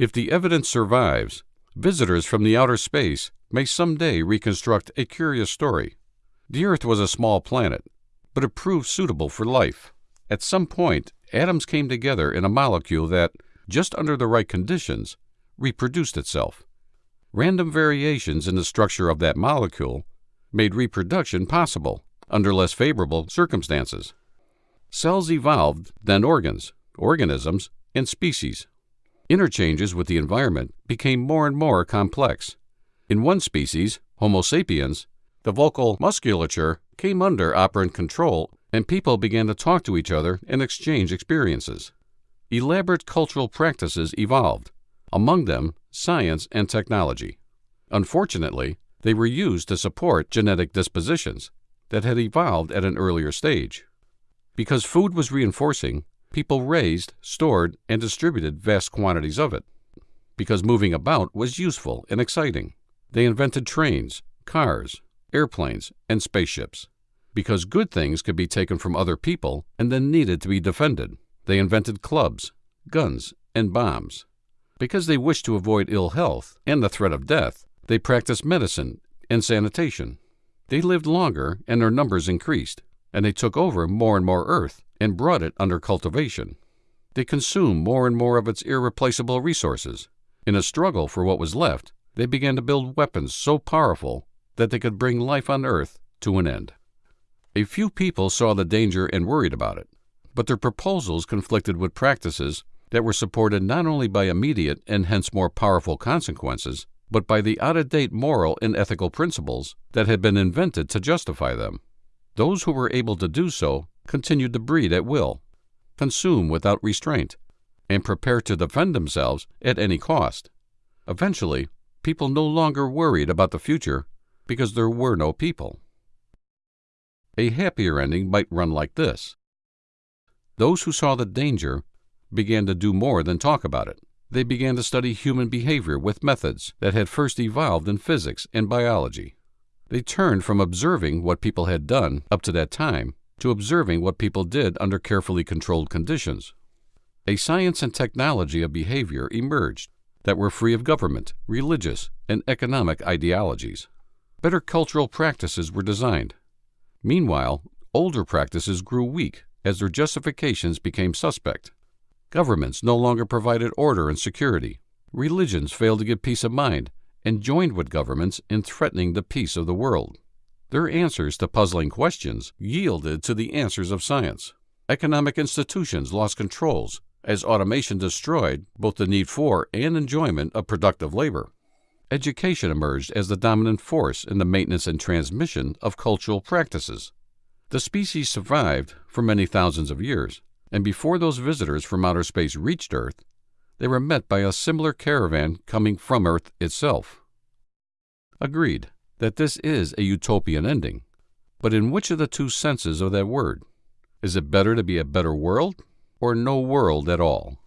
If the evidence survives, visitors from the outer space may someday reconstruct a curious story. The Earth was a small planet, but it proved suitable for life. At some point, atoms came together in a molecule that, just under the right conditions, reproduced itself. Random variations in the structure of that molecule made reproduction possible under less favorable circumstances. Cells evolved, then organs, organisms, and species. Interchanges with the environment became more and more complex. In one species, Homo sapiens, the vocal musculature came under operant control and people began to talk to each other and exchange experiences. Elaborate cultural practices evolved, among them science and technology. Unfortunately, they were used to support genetic dispositions that had evolved at an earlier stage. Because food was reinforcing, people raised, stored, and distributed vast quantities of it. Because moving about was useful and exciting, they invented trains, cars, airplanes, and spaceships. Because good things could be taken from other people and then needed to be defended, they invented clubs, guns, and bombs. Because they wished to avoid ill health and the threat of death, they practiced medicine and sanitation. They lived longer and their numbers increased, and they took over more and more earth and brought it under cultivation. They consumed more and more of its irreplaceable resources. In a struggle for what was left, they began to build weapons so powerful that they could bring life on earth to an end. A few people saw the danger and worried about it, but their proposals conflicted with practices that were supported not only by immediate and hence more powerful consequences, but by the out of date moral and ethical principles that had been invented to justify them. Those who were able to do so continued to breed at will, consume without restraint, and prepare to defend themselves at any cost. Eventually, people no longer worried about the future because there were no people. A happier ending might run like this Those who saw the danger began to do more than talk about it. They began to study human behavior with methods that had first evolved in physics and biology. They turned from observing what people had done up to that time to observing what people did under carefully controlled conditions. A science and technology of behavior emerged that were free of government, religious, and economic ideologies. Better cultural practices were designed. Meanwhile, older practices grew weak as their justifications became suspect. Governments no longer provided order and security. Religions failed to give peace of mind and joined with governments in threatening the peace of the world. Their answers to puzzling questions yielded to the answers of science. Economic institutions lost controls as automation destroyed both the need for and enjoyment of productive labor. Education emerged as the dominant force in the maintenance and transmission of cultural practices. The species survived for many thousands of years and before those visitors from outer space reached Earth, they were met by a similar caravan coming from Earth itself. Agreed that this is a utopian ending, but in which of the two senses of that word? Is it better to be a better world or no world at all?